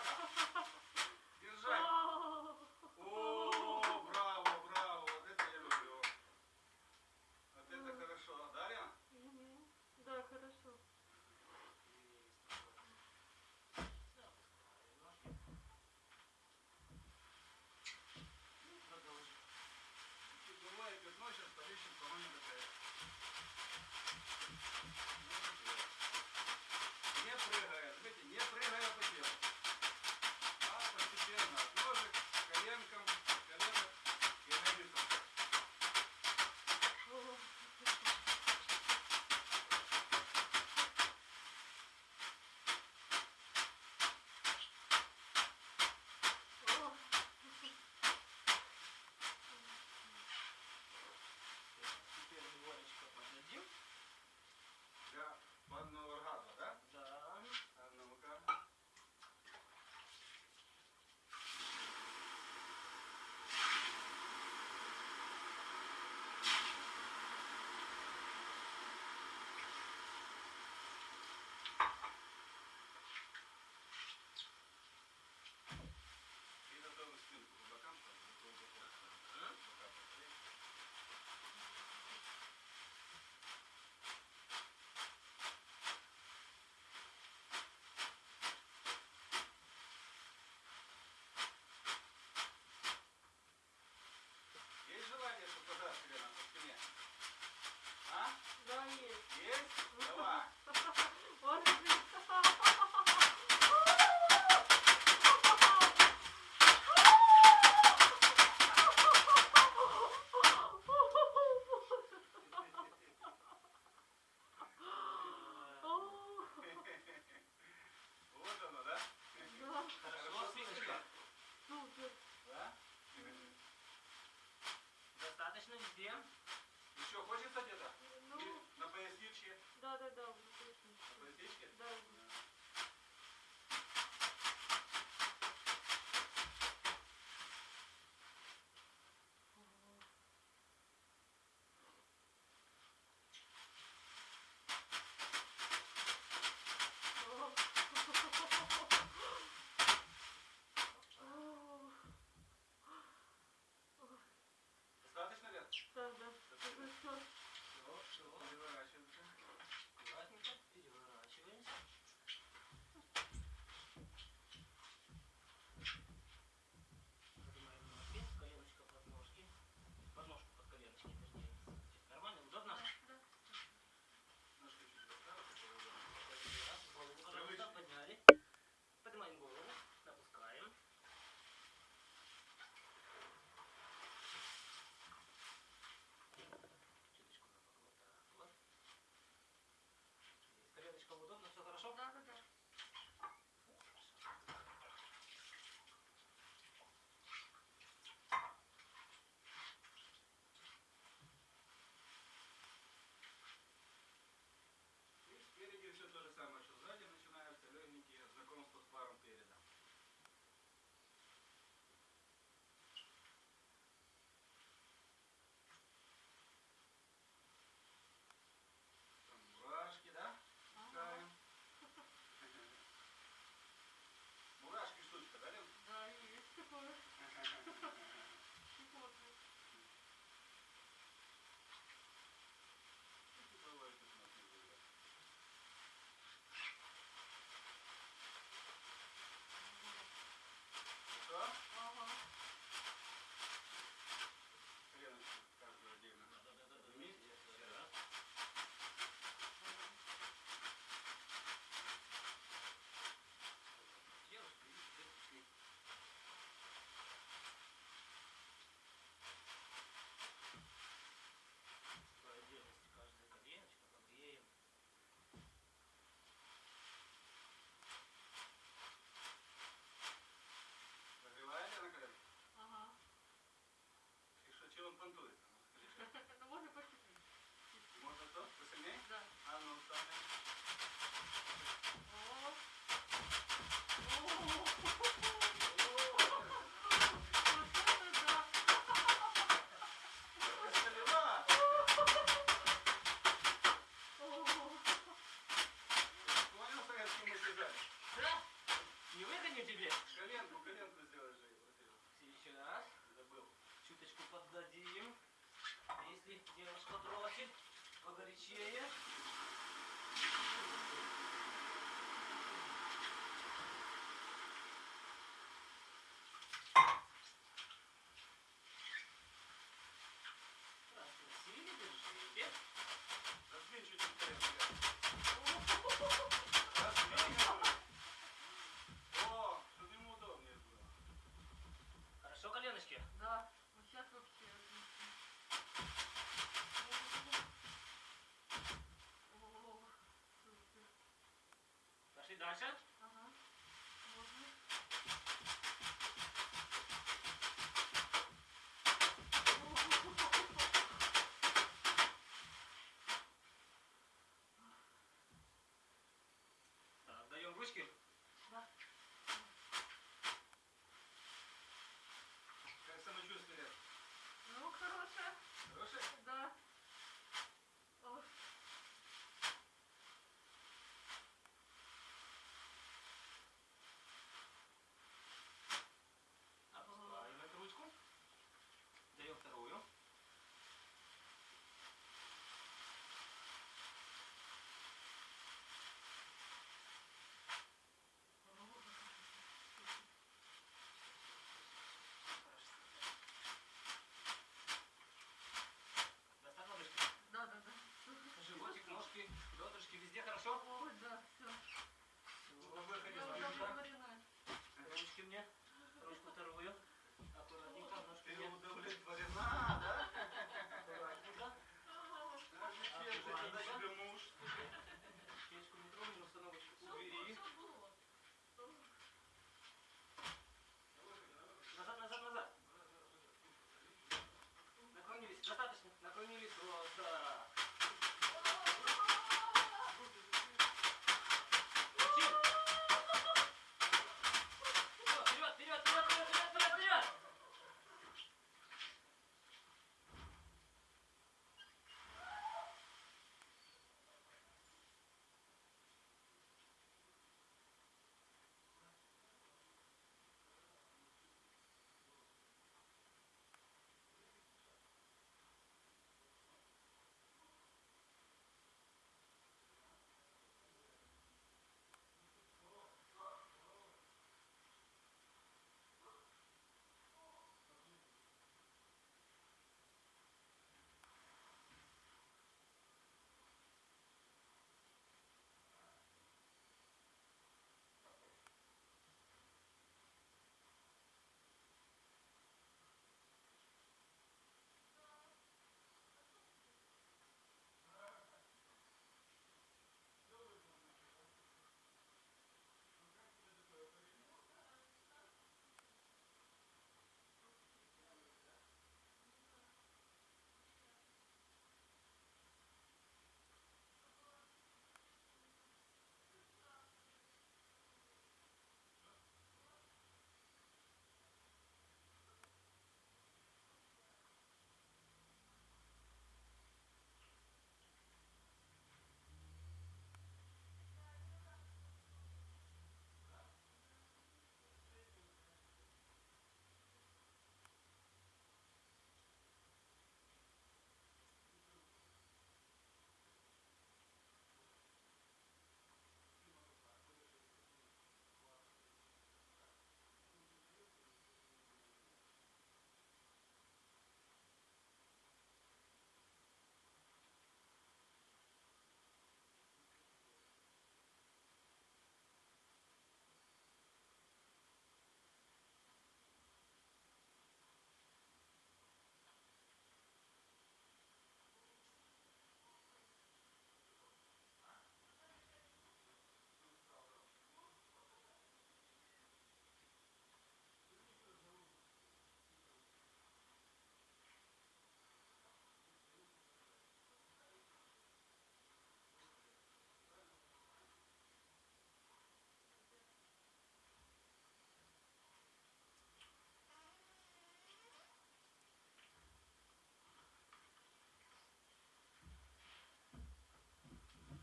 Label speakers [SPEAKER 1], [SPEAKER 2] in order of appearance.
[SPEAKER 1] Ha ha ha.